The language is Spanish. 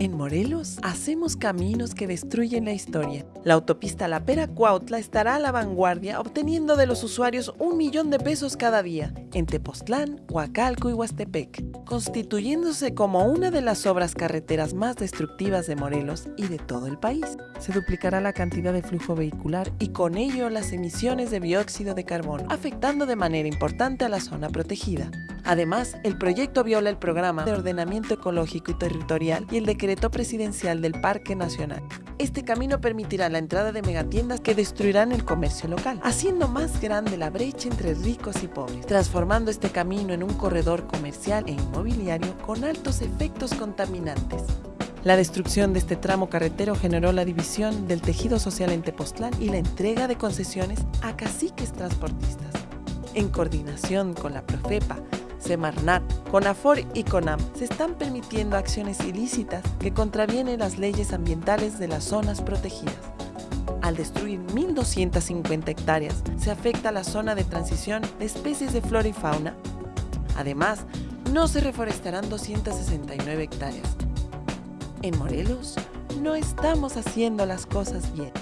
En Morelos hacemos caminos que destruyen la historia. La autopista La Pera Cuautla estará a la vanguardia obteniendo de los usuarios un millón de pesos cada día en Tepoztlán, Huacalco y Huastepec, constituyéndose como una de las obras carreteras más destructivas de Morelos y de todo el país. Se duplicará la cantidad de flujo vehicular y con ello las emisiones de dióxido de carbono, afectando de manera importante a la zona protegida. Además, el proyecto viola el programa de ordenamiento ecológico y territorial y el decreto presidencial del Parque Nacional. Este camino permitirá la entrada de megatiendas que destruirán el comercio local, haciendo más grande la brecha entre ricos y pobres, transformando este camino en un corredor comercial e inmobiliario con altos efectos contaminantes. La destrucción de este tramo carretero generó la división del tejido social en Tepoztlán y la entrega de concesiones a caciques transportistas. En coordinación con la Profepa, Semarnat, CONAFOR y CONAM se están permitiendo acciones ilícitas que contravienen las leyes ambientales de las zonas protegidas. Al destruir 1.250 hectáreas, se afecta la zona de transición de especies de flora y fauna. Además, no se reforestarán 269 hectáreas. En Morelos, no estamos haciendo las cosas bien.